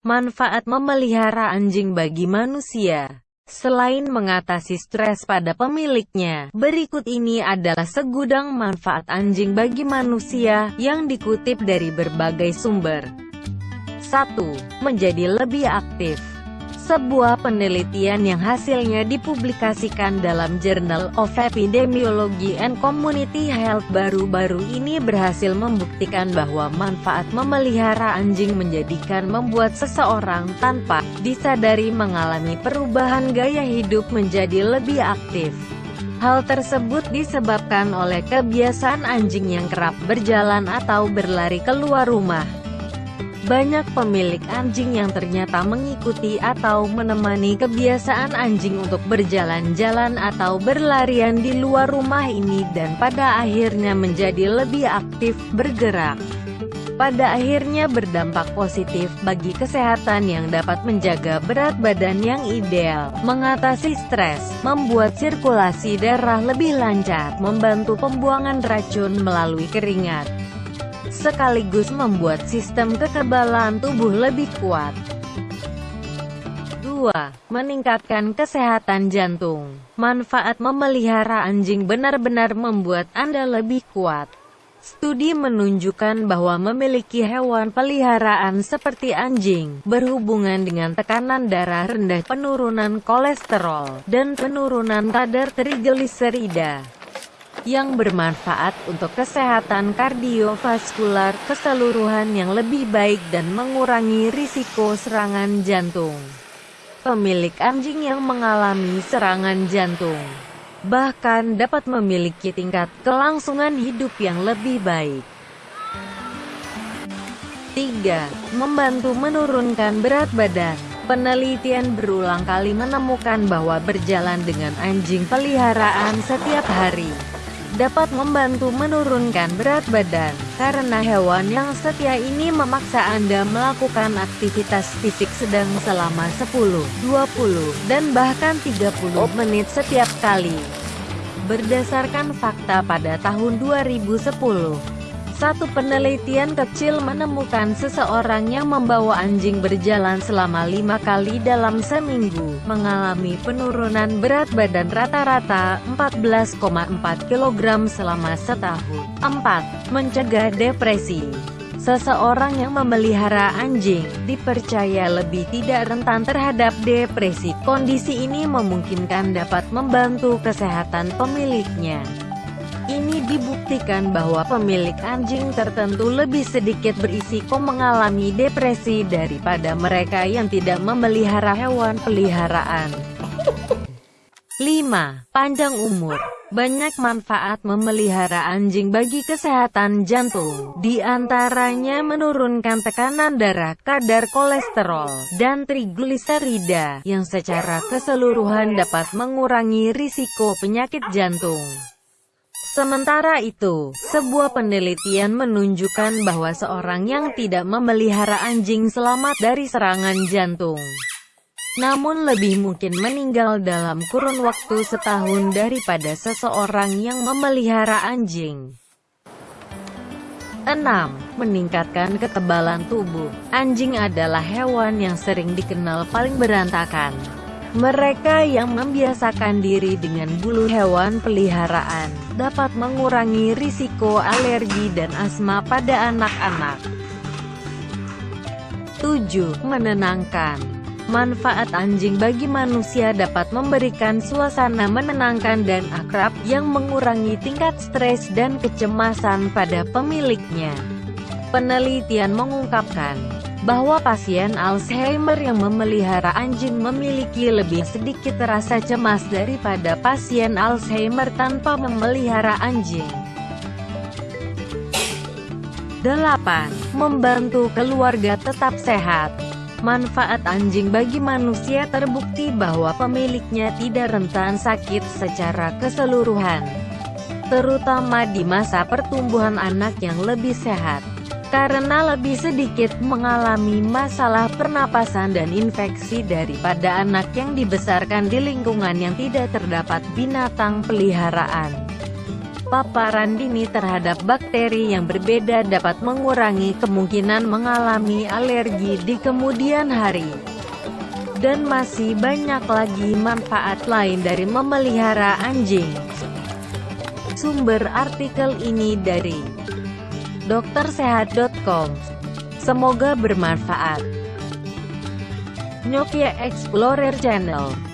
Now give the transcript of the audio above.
Manfaat memelihara anjing bagi manusia Selain mengatasi stres pada pemiliknya, berikut ini adalah segudang manfaat anjing bagi manusia yang dikutip dari berbagai sumber. 1. Menjadi lebih aktif sebuah penelitian yang hasilnya dipublikasikan dalam Journal of Epidemiology and Community Health baru-baru ini berhasil membuktikan bahwa manfaat memelihara anjing menjadikan membuat seseorang tanpa disadari mengalami perubahan gaya hidup menjadi lebih aktif. Hal tersebut disebabkan oleh kebiasaan anjing yang kerap berjalan atau berlari keluar rumah. Banyak pemilik anjing yang ternyata mengikuti atau menemani kebiasaan anjing untuk berjalan-jalan atau berlarian di luar rumah ini dan pada akhirnya menjadi lebih aktif bergerak. Pada akhirnya berdampak positif bagi kesehatan yang dapat menjaga berat badan yang ideal, mengatasi stres, membuat sirkulasi darah lebih lancar, membantu pembuangan racun melalui keringat, sekaligus membuat sistem kekebalan tubuh lebih kuat. 2. Meningkatkan kesehatan jantung. Manfaat memelihara anjing benar-benar membuat Anda lebih kuat. Studi menunjukkan bahwa memiliki hewan peliharaan seperti anjing, berhubungan dengan tekanan darah rendah, penurunan kolesterol, dan penurunan kadar trigliserida yang bermanfaat untuk kesehatan kardiovaskular keseluruhan yang lebih baik dan mengurangi risiko serangan jantung. Pemilik anjing yang mengalami serangan jantung bahkan dapat memiliki tingkat kelangsungan hidup yang lebih baik. 3. Membantu menurunkan berat badan Penelitian berulang kali menemukan bahwa berjalan dengan anjing peliharaan setiap hari dapat membantu menurunkan berat badan, karena hewan yang setia ini memaksa Anda melakukan aktivitas fisik sedang selama 10, 20, dan bahkan 30 menit setiap kali. Berdasarkan fakta pada tahun 2010, satu penelitian kecil menemukan seseorang yang membawa anjing berjalan selama lima kali dalam seminggu, mengalami penurunan berat badan rata-rata 14,4 kg selama setahun. 4. Mencegah depresi Seseorang yang memelihara anjing, dipercaya lebih tidak rentan terhadap depresi. Kondisi ini memungkinkan dapat membantu kesehatan pemiliknya. Ini dibuktikan bahwa pemilik anjing tertentu lebih sedikit berisiko mengalami depresi daripada mereka yang tidak memelihara hewan peliharaan. 5. Panjang umur banyak manfaat memelihara anjing bagi kesehatan jantung, di antaranya menurunkan tekanan darah, kadar kolesterol, dan trigliserida, yang secara keseluruhan dapat mengurangi risiko penyakit jantung. Sementara itu, sebuah penelitian menunjukkan bahwa seorang yang tidak memelihara anjing selamat dari serangan jantung. Namun lebih mungkin meninggal dalam kurun waktu setahun daripada seseorang yang memelihara anjing. 6. Meningkatkan ketebalan tubuh. Anjing adalah hewan yang sering dikenal paling berantakan. Mereka yang membiasakan diri dengan bulu hewan peliharaan, dapat mengurangi risiko alergi dan asma pada anak-anak. 7. Menenangkan Manfaat anjing bagi manusia dapat memberikan suasana menenangkan dan akrab, yang mengurangi tingkat stres dan kecemasan pada pemiliknya. Penelitian mengungkapkan, bahwa pasien Alzheimer yang memelihara anjing memiliki lebih sedikit rasa cemas daripada pasien Alzheimer tanpa memelihara anjing. 8. Membantu keluarga tetap sehat Manfaat anjing bagi manusia terbukti bahwa pemiliknya tidak rentan sakit secara keseluruhan, terutama di masa pertumbuhan anak yang lebih sehat karena lebih sedikit mengalami masalah pernapasan dan infeksi daripada anak yang dibesarkan di lingkungan yang tidak terdapat binatang peliharaan. Paparan dini terhadap bakteri yang berbeda dapat mengurangi kemungkinan mengalami alergi di kemudian hari. Dan masih banyak lagi manfaat lain dari memelihara anjing. Sumber artikel ini dari doktersehat.com. Semoga bermanfaat. Nokia Explorer Channel